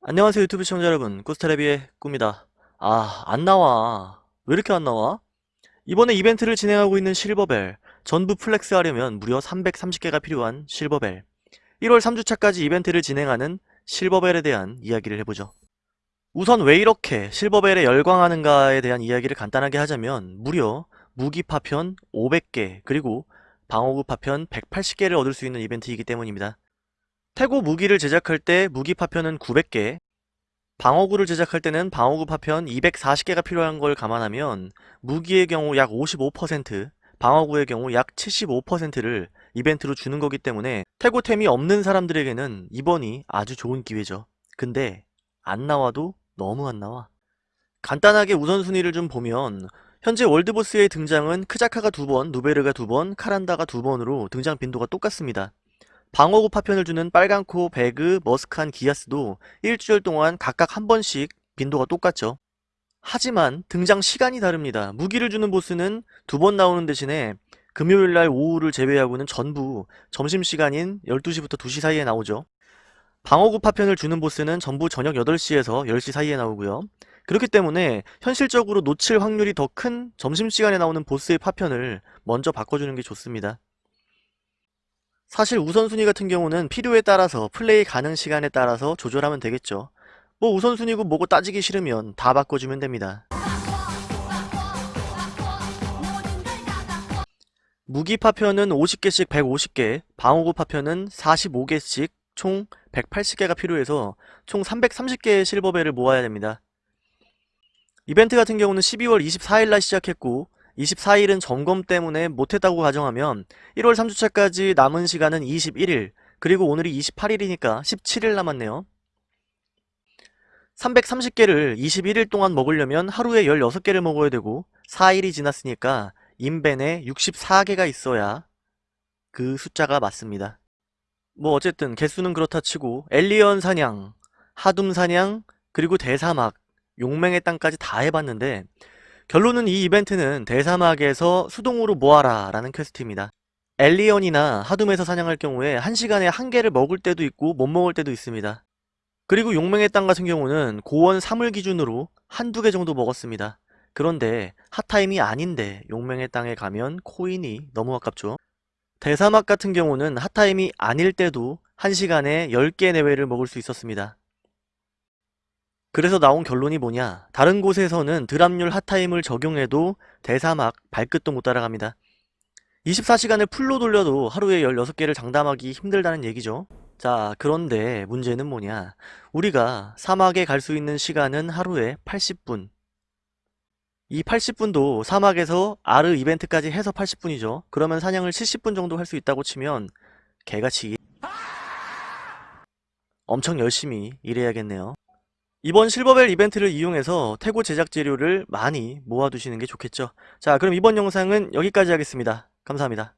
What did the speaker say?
안녕하세요 유튜브 시청자 여러분. 꾸스테레비의 꾸입니다. 아 안나와. 왜 이렇게 안나와? 이번에 이벤트를 진행하고 있는 실버벨. 전부 flex 하려면 무려 330개가 필요한 실버벨. 1월 3주차까지 이벤트를 진행하는 실버벨에 대한 이야기를 해보죠. 우선 왜 이렇게 실버벨에 열광하는가에 대한 이야기를 간단하게 하자면 무려 무기 파편 500개 그리고 방어구 파편 180개를 얻을 수 있는 이벤트이기 때문입니다 태고 무기를 제작할 때 무기 파편은 900개, 방어구를 제작할 때는 방어구 파편 240개가 필요한 걸 감안하면 무기의 경우 약 55%, 방어구의 경우 약 75%를 이벤트로 주는 거기 때문에 태고템이 없는 사람들에게는 이번이 아주 좋은 기회죠. 근데 안 나와도 너무 안 나와. 간단하게 우선순위를 좀 보면 현재 월드보스의 등장은 크자카가 두 번, 누베르가 두 번, 카란다가 두 번으로 등장 빈도가 똑같습니다. 방어구 파편을 주는 빨간코, 배그, 머스칸, 기아스도 일주일 동안 각각 한 번씩 빈도가 똑같죠. 하지만 등장 시간이 다릅니다. 무기를 주는 보스는 두 번 나오는 대신에 금요일날 오후를 제외하고는 전부 점심시간인 12시부터 2시 사이에 나오죠. 방어구 파편을 주는 보스는 전부 저녁 8시에서 10시 사이에 나오고요. 그렇기 때문에 현실적으로 놓칠 확률이 더 큰 점심시간에 나오는 보스의 파편을 먼저 바꿔주는 게 좋습니다. 사실 우선순위 같은 경우는 필요에 따라서 플레이 가능 시간에 따라서 조절하면 되겠죠. 뭐 우선순위고 뭐고 따지기 싫으면 다 바꿔주면 됩니다. 무기 파편은 50개씩 150개, 방어구 파편은 45개씩 총 180개가 필요해서 총 330개의 실버벨을 모아야 됩니다. 이벤트 같은 경우는 12월 24일날 시작했고 24일은 점검 때문에 못했다고 가정하면 1월 3주차까지 남은 시간은 21일 그리고 오늘이 28일이니까 17일 남았네요. 330개를 21일 동안 먹으려면 하루에 16개를 먹어야 되고 4일이 지났으니까 인벤에 64개가 있어야 그 숫자가 맞습니다. 뭐 어쨌든 개수는 그렇다 치고 엘리언 사냥, 하둠 사냥, 그리고 대사막, 용맹의 땅까지 다 해봤는데 결론은 이 이벤트는 대사막에서 수동으로 모아라 라는 퀘스트입니다. 엘리언이나 하둠에서 사냥할 경우에 한시간에한 개를 먹을 때도 있고 못 먹을 때도 있습니다. 그리고 용맹의 땅 같은 경우는 고원 3을 기준으로 한두 개 정도 먹었습니다. 그런데 핫타임이 아닌데 용맹의 땅에 가면 코인이 너무 아깝죠. 대사막 같은 경우는 핫타임이 아닐 때도 한시간에 10개 내외를 먹을 수 있었습니다. 그래서 나온 결론이 뭐냐? 다른 곳에서는 드랍률 핫타임을 적용해도 대사막 발끝도 못 따라갑니다. 24시간을 풀로 돌려도 하루에 16개를 장담하기 힘들다는 얘기죠. 자 그런데 문제는 뭐냐? 우리가 사막에 갈 수 있는 시간은 하루에 80분. 이 80분도 사막에서 아르 이벤트까지 해서 80분이죠. 그러면 사냥을 70분 정도 할 수 있다고 치면 개같이 엄청 열심히 일해야겠네요 이번 실버벨 이벤트를 이용해서 태고 제작 재료를 많이 모아두시는 게 좋겠죠. 자 그럼 이번 영상은 여기까지 하겠습니다. 감사합니다.